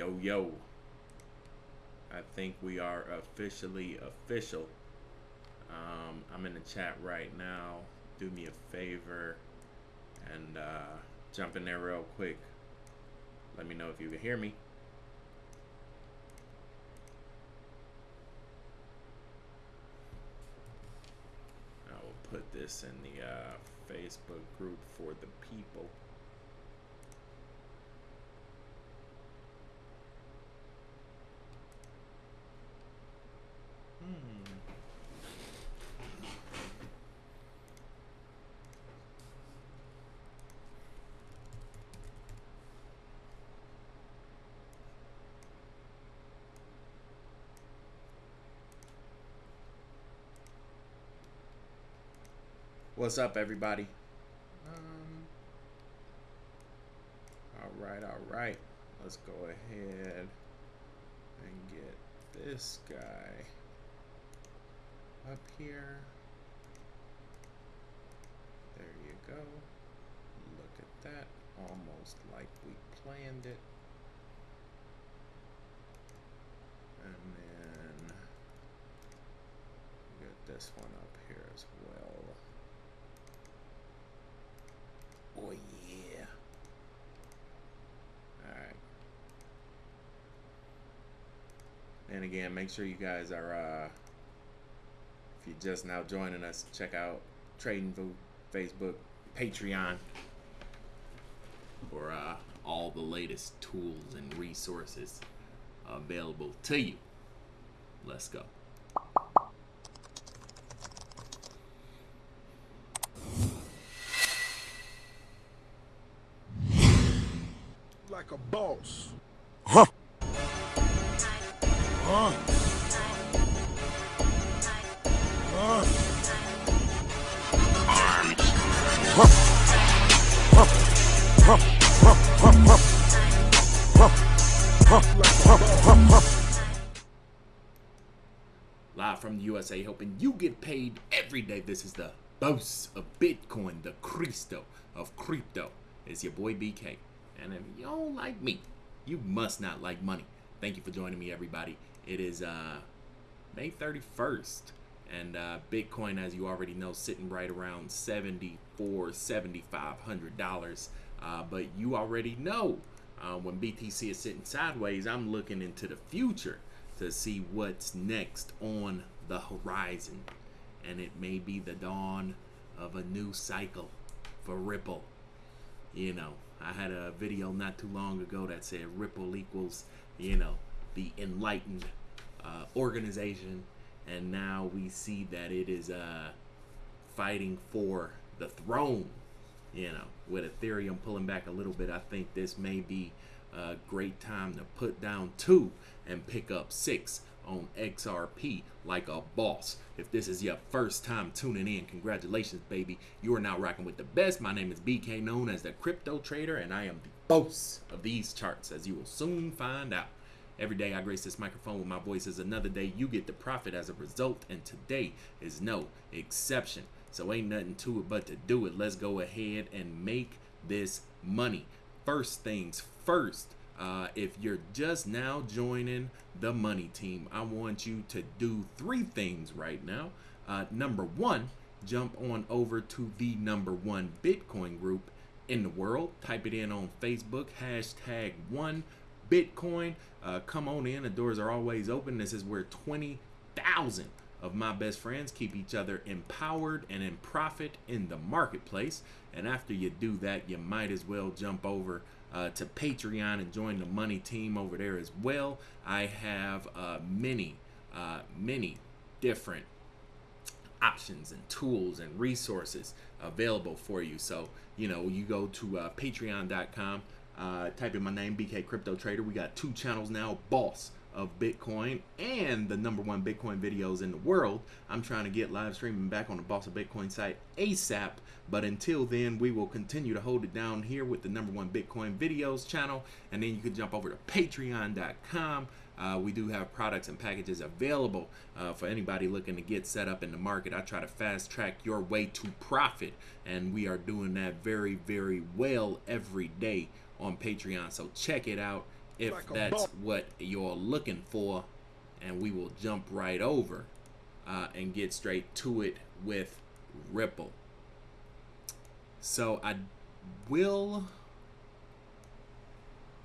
Yo, yo. I think we are officially official. Um, I'm in the chat right now. Do me a favor and uh, jump in there real quick. Let me know if you can hear me. I will put this in the uh, Facebook group for the people. What's up, everybody? Um, all right, all right. Let's go ahead and get this guy up here. There you go. Look at that. Almost like we planned it. And then get this one up here as well. Oh yeah. Alright. And again, make sure you guys are uh if you're just now joining us, check out Trading Food, Facebook, Patreon for uh, all the latest tools and resources available to you. Let's go. like a boss. Huh? Hoping you get paid every day. This is the boss of Bitcoin, the Cristo of crypto. It's your boy BK. And if you don't like me, you must not like money. Thank you for joining me, everybody. It is uh, May 31st. And uh, Bitcoin, as you already know, sitting right around 74 $7,500. Uh, but you already know uh, when BTC is sitting sideways, I'm looking into the future to see what's next on the horizon. And it may be the dawn of a new cycle for Ripple. You know, I had a video not too long ago that said Ripple equals, you know, the enlightened uh, organization. And now we see that it is uh, fighting for the throne. You know, with Ethereum pulling back a little bit, I think this may be a great time to put down two and pick up six on XRP like a boss. If this is your first time tuning in, congratulations, baby. You are now rocking with the best. My name is BK, known as the Crypto Trader, and I am the boss of these charts, as you will soon find out. Every day I grace this microphone with my voice is another day you get the profit as a result, and today is no exception. So ain't nothing to it but to do it. Let's go ahead and make this money. First things first, uh, if you're just now joining the money team, I want you to do three things right now. Uh, number one, jump on over to the number one Bitcoin group in the world. Type it in on Facebook, hashtag one Bitcoin. Uh, come on in. The doors are always open. This is where 20,000 of my best friends keep each other empowered and in profit in the marketplace. And after you do that, you might as well jump over uh, to Patreon and join the money team over there as well. I have uh, many, uh, many different options and tools and resources available for you. So, you know, you go to uh, patreon.com, uh, type in my name, BK Crypto Trader. We got two channels now, Boss of Bitcoin and the number one Bitcoin videos in the world. I'm trying to get live streaming back on the Boss of Bitcoin site ASAP. But until then, we will continue to hold it down here with the number one Bitcoin videos channel. And then you can jump over to patreon.com. Uh, we do have products and packages available uh, for anybody looking to get set up in the market. I try to fast track your way to profit, and we are doing that very, very well every day on Patreon. So check it out if that's what you're looking for, and we will jump right over uh, and get straight to it with Ripple. So I will.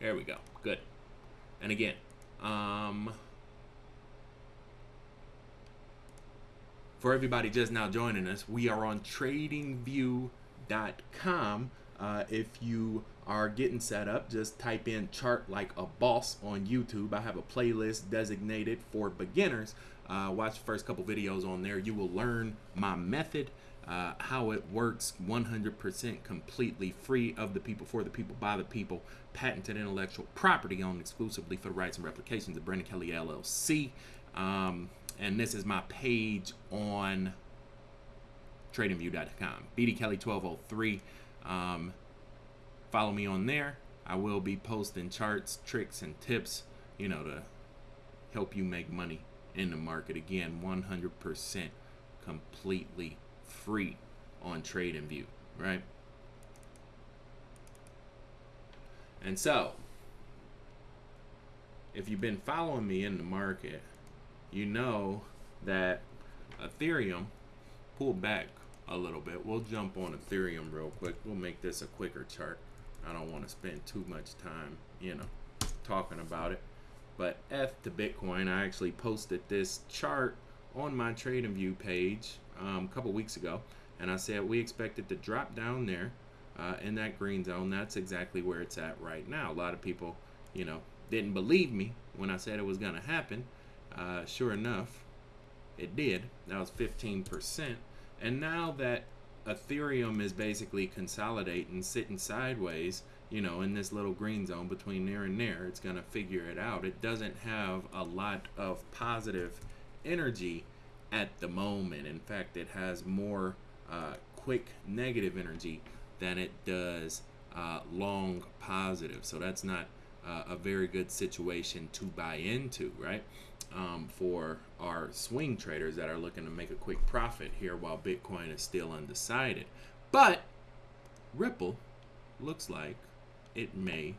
There we go. Good. And again, um, for everybody just now joining us, we are on tradingview.com. Uh, if you are getting set up, just type in chart like a boss on YouTube. I have a playlist designated for beginners. Uh, watch the first couple videos on there. You will learn my method, uh, how it works 100% completely free of the people, for the people, by the people. Patented intellectual property owned exclusively for the rights and replications of Brandon Kelly LLC. Um, and this is my page on tradingview.com. BD Kelly 1203. Um, follow me on there. I will be posting charts, tricks, and tips, you know, to help you make money in the market. Again, 100% completely free on TradingView, right? And so, if you've been following me in the market, you know that Ethereum pulled back a little bit. We'll jump on Ethereum real quick. We'll make this a quicker chart. I don't want to spend too much time, you know, talking about it. But F to Bitcoin, I actually posted this chart on my TradingView page um, a couple weeks ago, and I said we expect it to drop down there uh, in that green zone. That's exactly where it's at right now. A lot of people, you know, didn't believe me when I said it was going to happen. Uh, sure enough, it did. That was 15%. And now that Ethereum is basically consolidating, sitting sideways, you know, in this little green zone between there and there, it's going to figure it out. It doesn't have a lot of positive energy at the moment. In fact, it has more uh, quick negative energy than it does uh, long positive. So that's not uh, a very good situation to buy into, right? Um, for our swing traders that are looking to make a quick profit here while Bitcoin is still undecided. But Ripple looks like it may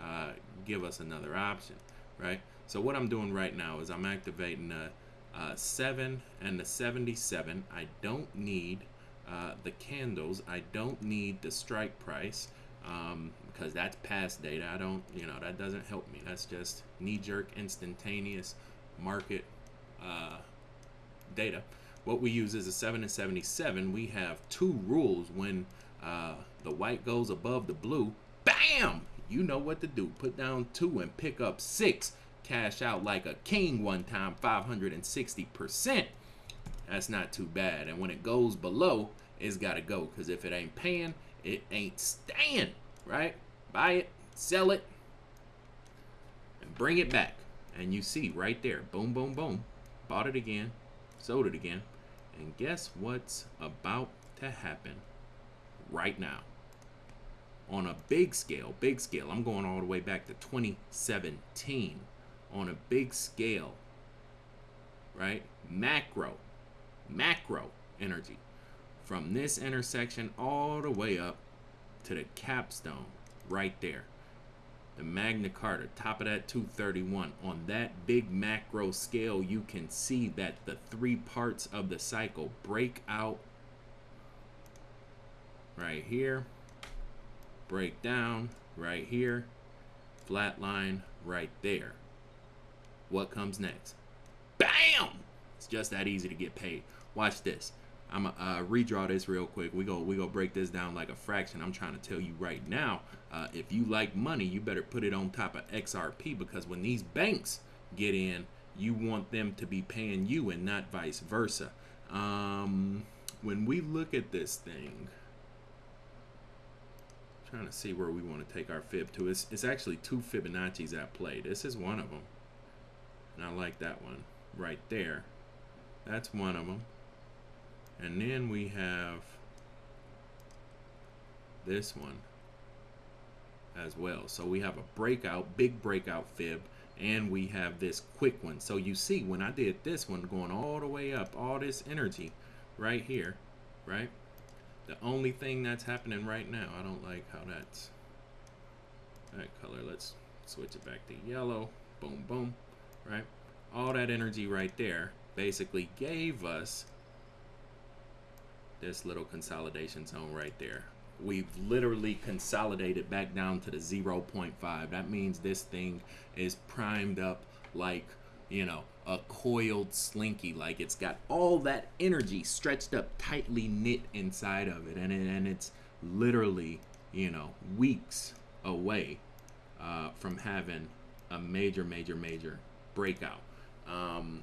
uh, give us another option, right? So what I'm doing right now is I'm activating the uh, 7 and the 77. I don't need uh, the candles. I don't need the strike price um, because that's past data. I don't, you know, that doesn't help me. That's just knee-jerk, instantaneous market uh, data. What we use is a 7 and 77. We have two rules. When uh, the white goes above the blue, bam! You know what to do. Put down two and pick up six. Cash out like a king one time, 560%. That's not too bad. And when it goes below, it's got to go. Because if it ain't paying, it ain't staying, right? Buy it, sell it, and bring it back. And you see right there, boom, boom, boom. Bought it again, sold it again. And guess what's about to happen right now? On a big scale, big scale, I'm going all the way back to 2017. On a big scale, right? Macro, macro energy. From this intersection all the way up to the capstone right there the Magna Carta, top of that 231. On that big macro scale, you can see that the three parts of the cycle break out right here, break down right here, flat line right there. What comes next? Bam! It's just that easy to get paid. Watch this. I'm gonna uh, redraw this real quick. We go we go break this down like a fraction. I'm trying to tell you right now. Uh, if you like money, you better put it on top of XRP because when these banks get in, you want them to be paying you and not vice versa. Um, when we look at this thing, trying to see where we want to take our fib to. It's, it's actually two Fibonacci's at play. This is one of them. And I like that one right there. That's one of them. And then we have this one as well. So we have a breakout, big breakout fib, and we have this quick one. So you see when I did this one going all the way up, all this energy right here, right? The only thing that's happening right now, I don't like how that's that color. Let's switch it back to yellow. Boom, boom, right? All that energy right there basically gave us this little consolidation zone right there. We've literally consolidated back down to the 0.5. That means this thing is primed up like, you know, a coiled slinky. Like it's got all that energy stretched up, tightly knit inside of it. And, it, and it's literally, you know, weeks away uh, from having a major, major, major breakout. Um,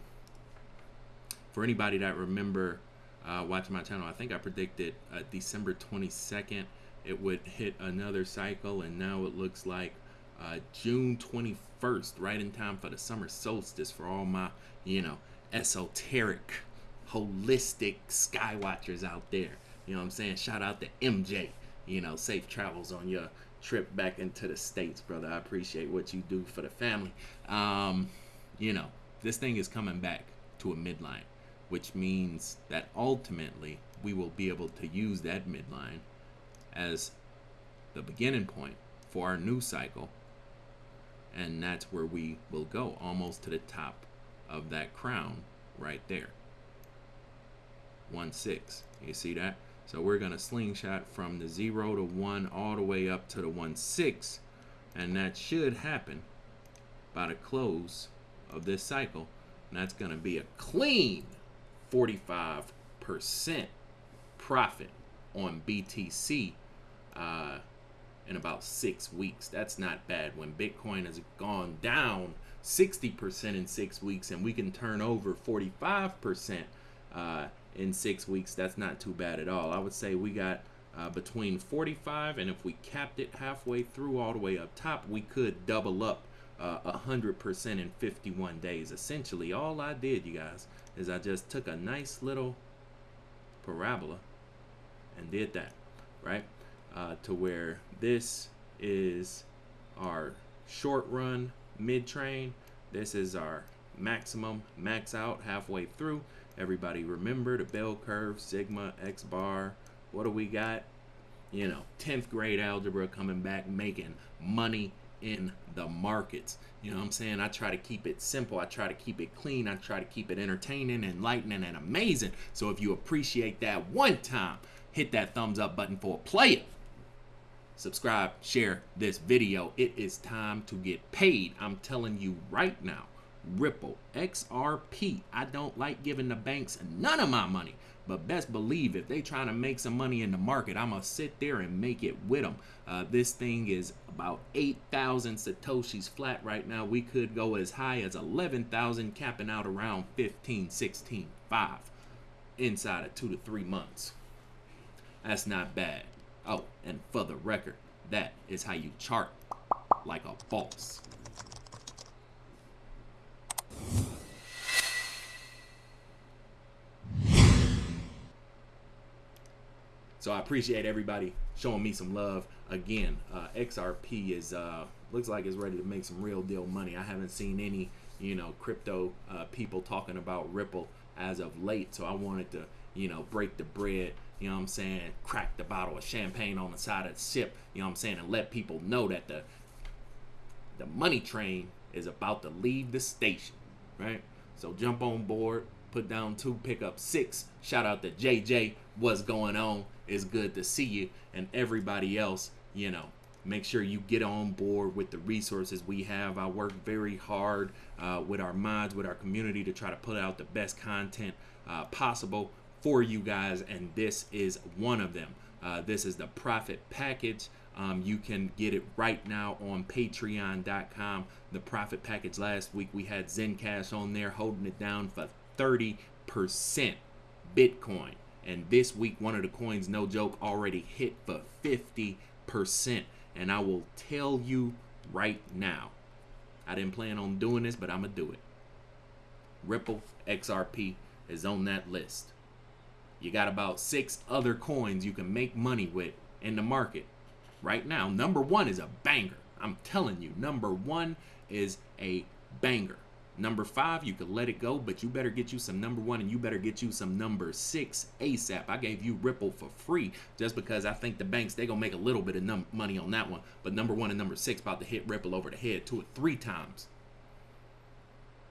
for anybody that remember uh, watching my channel, I think I predicted uh, December 22nd it would hit another cycle, and now it looks like uh, June 21st, right in time for the summer solstice for all my, you know, esoteric, holistic sky watchers out there. You know what I'm saying? Shout out to MJ. You know, safe travels on your trip back into the States, brother. I appreciate what you do for the family. Um, you know, this thing is coming back to a midline which means that ultimately we will be able to use that midline as the beginning point for our new cycle. And that's where we will go, almost to the top of that crown right there. 1 6. You see that? So we're going to slingshot from the 0 to 1 all the way up to the 1 6. And that should happen by the close of this cycle. And that's going to be a clean 45% profit on BTC uh, in about six weeks. That's not bad. When Bitcoin has gone down 60% in six weeks and we can turn over 45% uh, in six weeks, that's not too bad at all. I would say we got uh, between 45 and if we capped it halfway through all the way up top, we could double up uh, 100% in 51 days. Essentially, all I did, you guys, is I just took a nice little parabola and did that, right? Uh, to where this is our short run mid train. This is our maximum max out halfway through. Everybody remember the bell curve, sigma, x bar. What do we got? You know, 10th grade algebra coming back making money in the markets. You know what I'm saying? I try to keep it simple. I try to keep it clean. I try to keep it entertaining, enlightening, and amazing. So if you appreciate that one time, hit that thumbs up button for a player. Subscribe, share this video. It is time to get paid. I'm telling you right now. Ripple, XRP. I don't like giving the banks none of my money. But best believe if they trying to make some money in the market, I'm going to sit there and make it with them. Uh, this thing is about 8,000 Satoshis flat right now. We could go as high as 11,000, capping out around 15, 16, 5 inside of two to three months. That's not bad. Oh, and for the record, that is how you chart like a boss. So I appreciate everybody showing me some love. Again, uh, XRP is uh, looks like it's ready to make some real deal money. I haven't seen any, you know, crypto uh, people talking about Ripple as of late. So I wanted to, you know, break the bread. You know what I'm saying? Crack the bottle of champagne on the side of the ship. You know what I'm saying? And let people know that the the money train is about to leave the station, right? So jump on board, put down two, pick up six. Shout out to JJ. What's going on? It's good to see you and everybody else, you know, make sure you get on board with the resources we have. I work very hard uh, with our mods, with our community to try to put out the best content uh, possible for you guys, and this is one of them. Uh, this is the profit package. Um, you can get it right now on patreon.com. The profit package last week, we had Zencash on there holding it down for 30% Bitcoin. And this week, one of the coins, no joke, already hit for 50%. And I will tell you right now, I didn't plan on doing this, but I'm going to do it. Ripple XRP is on that list. You got about six other coins you can make money with in the market right now. Number one is a banger. I'm telling you, number one is a banger. Number five, you could let it go, but you better get you some number one and you better get you some number six ASAP. I gave you Ripple for free just because I think the banks, they going to make a little bit of money on that one. But number one and number six about to hit Ripple over the head two or three times.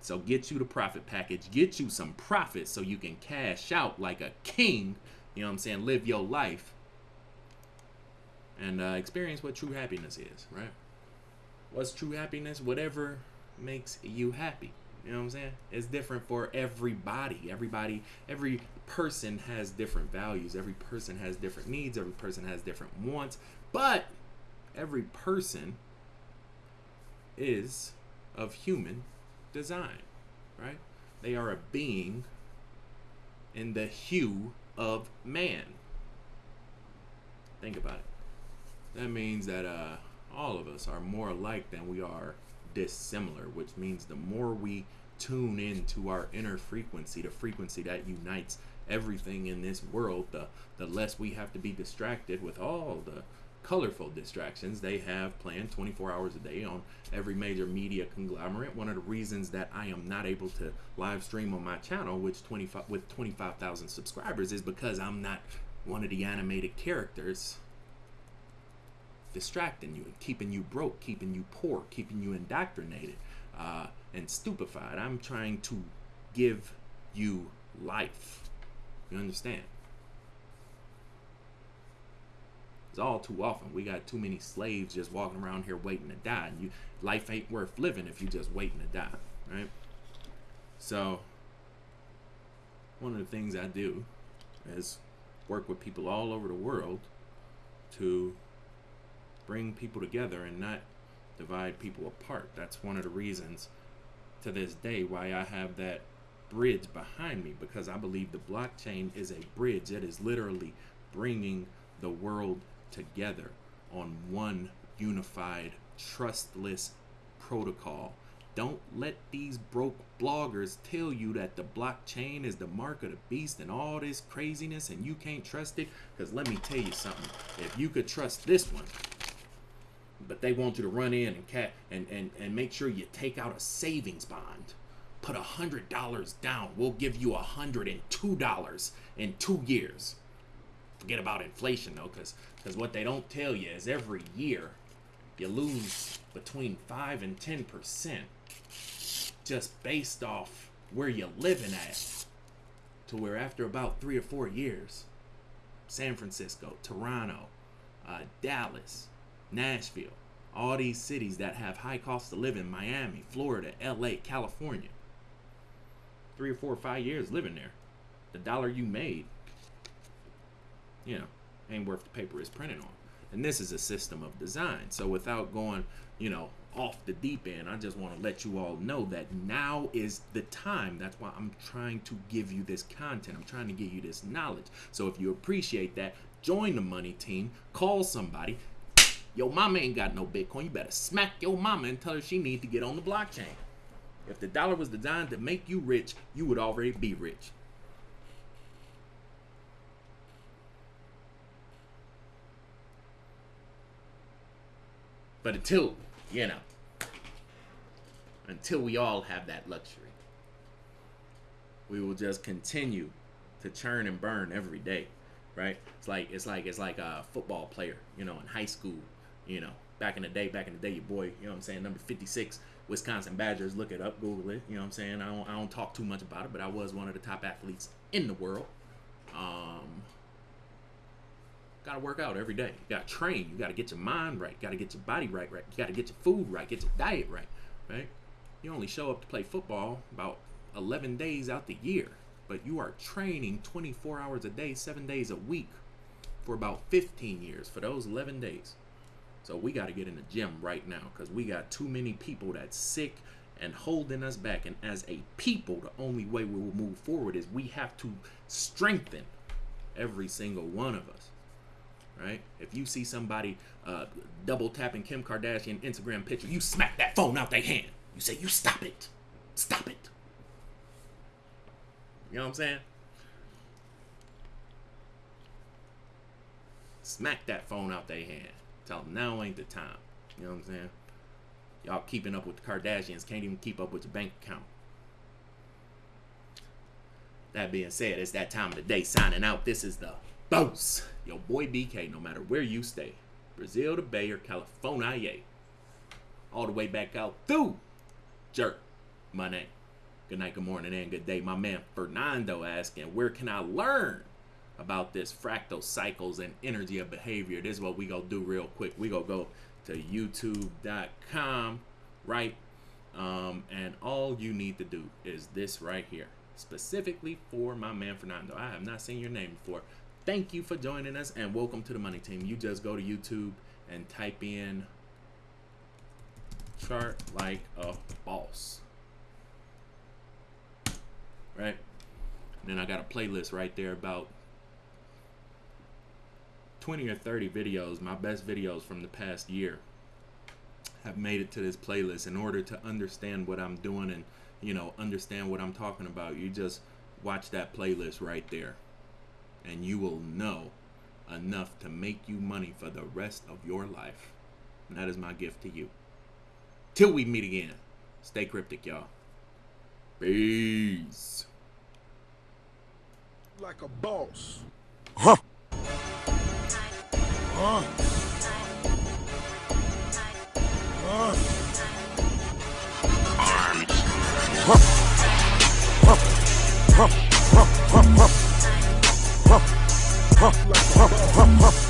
So get you the profit package, get you some profit so you can cash out like a king. You know what I'm saying? Live your life and uh, experience what true happiness is, right? What's true happiness? Whatever makes you happy. You know what I'm saying? It's different for everybody. Everybody, every person has different values. Every person has different needs. Every person has different wants. But every person is of human design, right? They are a being in the hue of man. Think about it. That means that uh, all of us are more alike than we are dissimilar, which means the more we tune into our inner frequency, the frequency that unites everything in this world, the, the less we have to be distracted with all the colorful distractions they have planned 24 hours a day on every major media conglomerate. One of the reasons that I am not able to live stream on my channel, which 25 with 25,000 subscribers, is because I'm not one of the animated characters distracting you and keeping you broke, keeping you poor, keeping you indoctrinated uh, and stupefied. I'm trying to give you life. You understand? It's all too often. We got too many slaves just walking around here waiting to die. And you, life ain't worth living if you just waiting to die, right? So, one of the things I do is work with people all over the world to bring people together and not divide people apart. That's one of the reasons to this day why I have that bridge behind me because I believe the blockchain is a bridge. It is literally bringing the world together on one unified, trustless protocol. Don't let these broke bloggers tell you that the blockchain is the mark of the beast and all this craziness and you can't trust it. Because let me tell you something. If you could trust this one, but they want you to run in and cat and, and, and make sure you take out a savings bond. Put a hundred dollars down. We'll give you a hundred and two dollars in two years. Forget about inflation though, because because what they don't tell you is every year you lose between five and ten percent just based off where you're living at. To where after about three or four years, San Francisco, Toronto, uh, Dallas, Nashville, all these cities that have high cost of living, Miami, Florida, LA, California. Three or four or five years living there. The dollar you made, you know, ain't worth the paper it's printed on. And this is a system of design. So without going, you know, off the deep end, I just want to let you all know that now is the time. That's why I'm trying to give you this content. I'm trying to give you this knowledge. So if you appreciate that, join the money team, call somebody, your mama ain't got no Bitcoin. You better smack your mama and tell her she need to get on the blockchain. If the dollar was designed to make you rich, you would already be rich. But until, you know, until we all have that luxury, we will just continue to churn and burn every day, right? It's like it's like it's like a football player, you know, in high school you know, back in the day, back in the day, your boy, you know what I'm saying, number 56, Wisconsin Badgers. Look it up, Google it. You know what I'm saying? I don't, I don't talk too much about it, but I was one of the top athletes in the world. Um, got to work out every day. You got to train. You got to get your mind right. Got to get your body right, right. You got to get your food right. Get your diet right, right? You only show up to play football about 11 days out the year, but you are training 24 hours a day, seven days a week for about 15 years for those 11 days. So we got to get in the gym right now because we got too many people that's sick and holding us back. And as a people, the only way we will move forward is we have to strengthen every single one of us. Right? If you see somebody uh, double tapping Kim Kardashian Instagram picture, you smack that phone out their hand. You say, "You stop it, stop it." You know what I'm saying? Smack that phone out their hand. Tell them now ain't the time. You know what I'm saying? Y'all keeping up with the Kardashians can't even keep up with your bank account. That being said, it's that time of the day signing out. This is the boss, your boy BK, no matter where you stay. Brazil to Bay or California. All the way back out through Jerk, my name. Good night, good morning, and good day. My man Fernando asking, where can I learn about this fractal cycles and energy of behavior? This is what we gonna do real quick. We gonna go to youtube.com, right? Um, and all you need to do is this right here, specifically for my man Fernando. I have not seen your name before. Thank you for joining us and welcome to the Money Team. You just go to YouTube and type in chart like a boss. Right? And then I got a playlist right there about 20 or 30 videos, my best videos from the past year have made it to this playlist in order to understand what I'm doing and you know understand what I'm talking about. You just watch that playlist right there and you will know enough to make you money for the rest of your life. And that is my gift to you. Till we meet again. Stay cryptic y'all. Peace. Like a boss. Huh. Uh. Uh. Arms. Let's go.